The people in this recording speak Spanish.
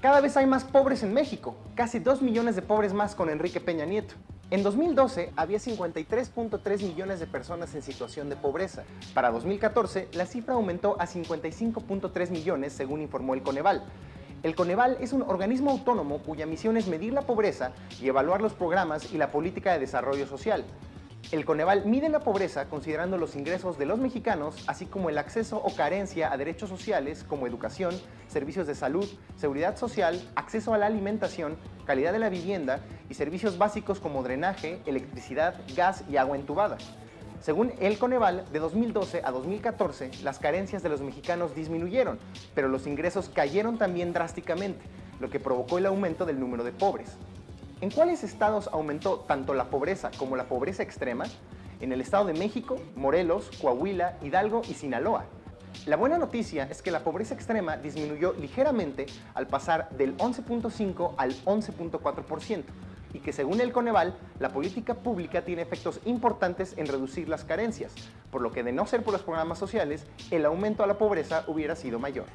Cada vez hay más pobres en México, casi 2 millones de pobres más con Enrique Peña Nieto. En 2012 había 53.3 millones de personas en situación de pobreza. Para 2014 la cifra aumentó a 55.3 millones según informó el Coneval. El Coneval es un organismo autónomo cuya misión es medir la pobreza y evaluar los programas y la política de desarrollo social. El Coneval mide la pobreza considerando los ingresos de los mexicanos, así como el acceso o carencia a derechos sociales como educación, servicios de salud, seguridad social, acceso a la alimentación, calidad de la vivienda y servicios básicos como drenaje, electricidad, gas y agua entubada. Según el Coneval, de 2012 a 2014, las carencias de los mexicanos disminuyeron, pero los ingresos cayeron también drásticamente, lo que provocó el aumento del número de pobres. ¿En cuáles estados aumentó tanto la pobreza como la pobreza extrema? En el Estado de México, Morelos, Coahuila, Hidalgo y Sinaloa. La buena noticia es que la pobreza extrema disminuyó ligeramente al pasar del 11.5 al 11.4% y que según el Coneval, la política pública tiene efectos importantes en reducir las carencias, por lo que de no ser por los programas sociales, el aumento a la pobreza hubiera sido mayor.